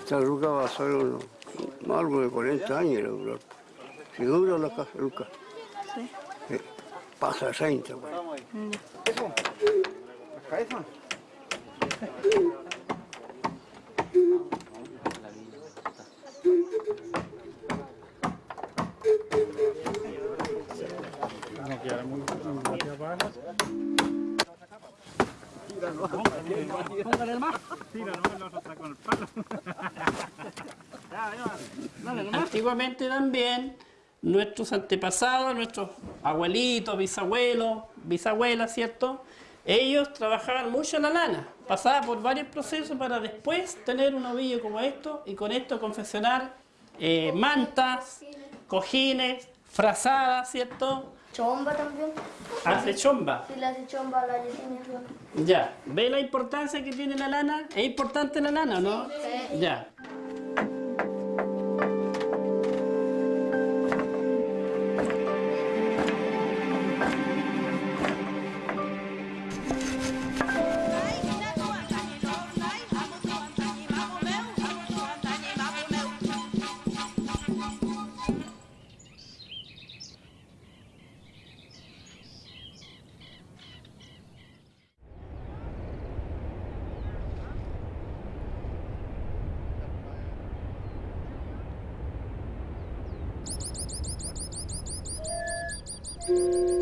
Esta ruca va a ser unos, algo de 40 años, la. Si dura la casa ruca. Sí. Sí, Pasa 30. pues. No queda muy, muy más. Tira, no con el palo. Antiguamente también nuestros antepasados, nuestros abuelitos, bisabuelos, bisabuelas, ¿cierto? Ellos trabajaban mucho la lana, pasaban por varios procesos para después tener un ovillo como esto y con esto confeccionar eh, mantas, cojines, frazadas, ¿cierto? Chomba también. Hace chomba. Si le hace chomba a la Yesenia. Ya, ¿ve la importancia que tiene la lana? ¿Es importante la lana o no? Ya. Música